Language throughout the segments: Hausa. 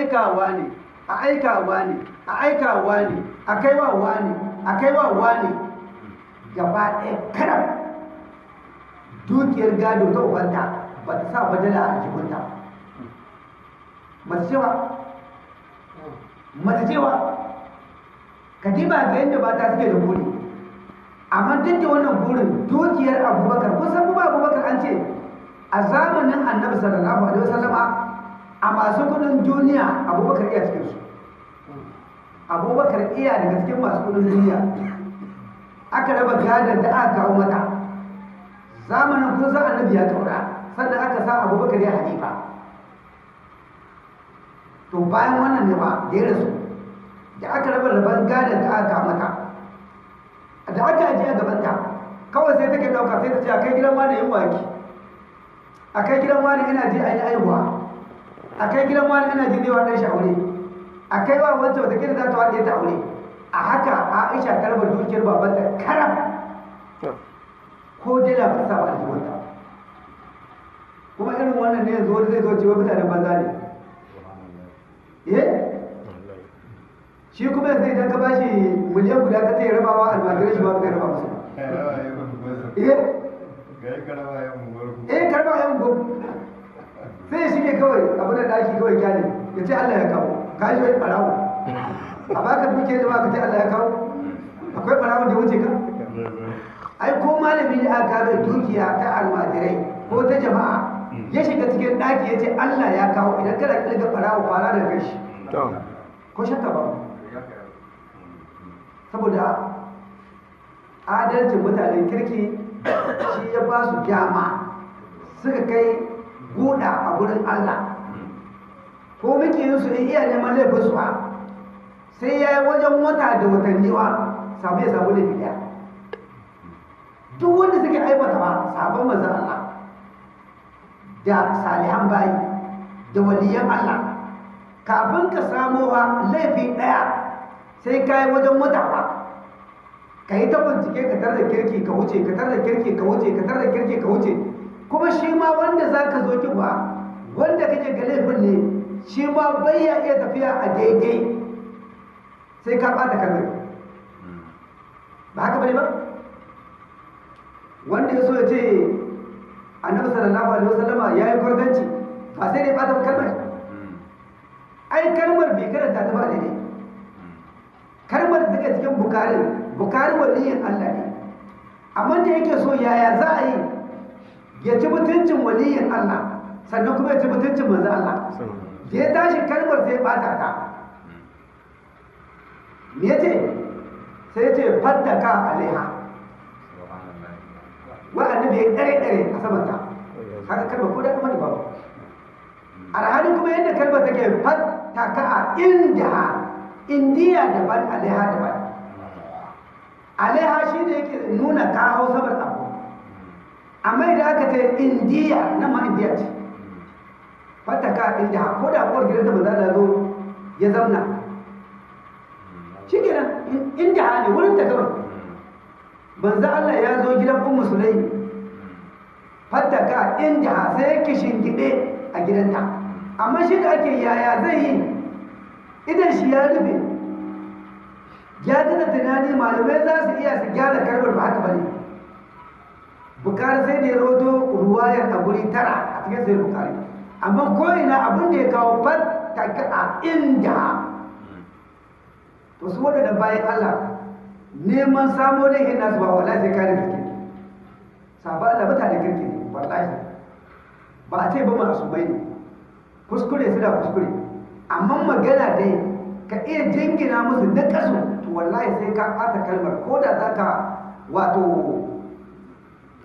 aikawa ne a aikawa ne a aikawa ne a kaiwa ne a kaiwa ne. Gaba ɗaya karam. Dukiyar gado ta ubanta ba ta sa badala a jikinta mace cewa? Mace cewa? Ka diba ga yadda mata suke da buri. Amma duk da wannan burin dukiyar abubakar kusan kuma abubakar an ce a zamanin annabi sallallahu alaihi wasallama a masu kuɗin duniya abubakar iya cikin su abubakar iya daga cikin masu kuɗin duniya. Aka raba gadon da aka kawo mata. Zamanin kun san annabi ya kaura sannan aka sa abubakar ya hanifa to bayan wannan ne ba da ya rasu da aka raba raban gadon da aka kawo mata. Da aka ajiye a gabanta kawai sai take ɗauka sai ta ce a kai gidan wani yin waki? A kai gidan wani ina ji a yi aihuwa a kai gidan wani ina ji zai wa ɗan shi aure a kai wa wancan wata gida za ta waɗe ta aure a haka aisha karɓar dukiyar baban da karam ko dila ba sa ba. Wata kuma irin wannan ne yanzu wani zai zo cewa mutanen banza ne. Eh? Shi kuma yanzu idan ka bashi miliyan guda ka sai rabawa almajirai shi ba ka raba musu eh? Eh karɓa yan gobe sai shi ke kawai abu kawai ƙyale ya ce Allah ya kawo. Ka shi wai barawo a baka duke da baka ce Allah ya kawo. Akwai barawon da wuce ka? Ai ko malami da aka bai dukiya ta almajirai ko ta jama'a ya shiga cikin daki ya ce Allah ya kawo. Idan kana ƙirga barawo fara da gashi ko shakka ba? Saboda adalcin mutanen kirki shi ya ba su gyama suka kai guda a gurin Allah. Ko muke yin su ne iya neman laifin su sai ya yi wajen wata da watanni wa samu ya samu laifi ɗaya duk wanda suke aibata ba sabon manzan Allah da salihan bayi da waliyan Allah kafin ka samo wa laifi ɗaya sai ka yi wajen wata ba ka yi ta bincike ka da kirki ka wuce ka da kirki ka wuce ka da kirki ka wuce. Kuma shi ma wanda za ka zo ki ba wanda kake ga laifin ne shi ma bai ya iya tafiya a daidai. Sai ka ɓata kalmar ba haka ba ne ba? Wanda ya so ya ce annabi sallallahu alaihi wasallama ya yi kwartanci ba sai dai ɓata kalmar. Ai kalmar bai karanta ta ba daidai. Kalmar da take cikin bukari bukari waliyin Allah ne. Amma da yake so yaya za a yi? Ya ci mutuncin waliyin Allah. Sannan kuma ya ci mutuncin manzo Allah. Da ya tashi kalmar sai bata ta. Yace sai ya ce fattaka alaiha. Wa annabi ya dare dare a saman ta haka kalmar ko da kuma da babu. Alhali kuma yadda kalmar take fattaka inda indiya daban alaiha daban. Alaiha shi ne yake nuna ka hau sabar abu. Amma idan aka ce indiya na ma indiya ce. Fataka indiya ko da kuwar gidan da maza zo ya zauna shi kenan indiya ne wurin ta banza Allah ya zo gidan kun musulai fataka indiya sai yake shingide a gidanta amma shi da ake yaya zai yi idan shi ya rufe ya tuna tunani malamai za su iya su gyara karɓar ba haka ba ne bukari sai da ya roto ruwayar a guri tara a cikin sai bukari amma ko ina abin da ya kawo fattaka a inda. To su waɗanda bayan Allah neman samo laifin nasu ba wallahi sai kare gaske sabo Allah mutane kirki ne wallahi. Ba a ce ba masu bai ne. Kuskure su da kuskure. Amma magana dai ka iya jingina musu na kasu to wallahi sai ka ɓata kalmar. Ko da za ka wato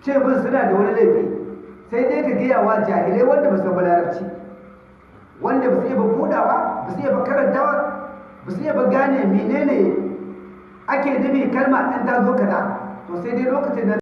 ce bin suna da wani laifi. Sai dai ka gaya wa jahilai wanda ba su ba larabci. Wanda ba su iya ba budawa ba su iya ba karantawa ba su iya ba gane menene ake nufi kalma ɗin ta zo kaza. To sai dai lokacin da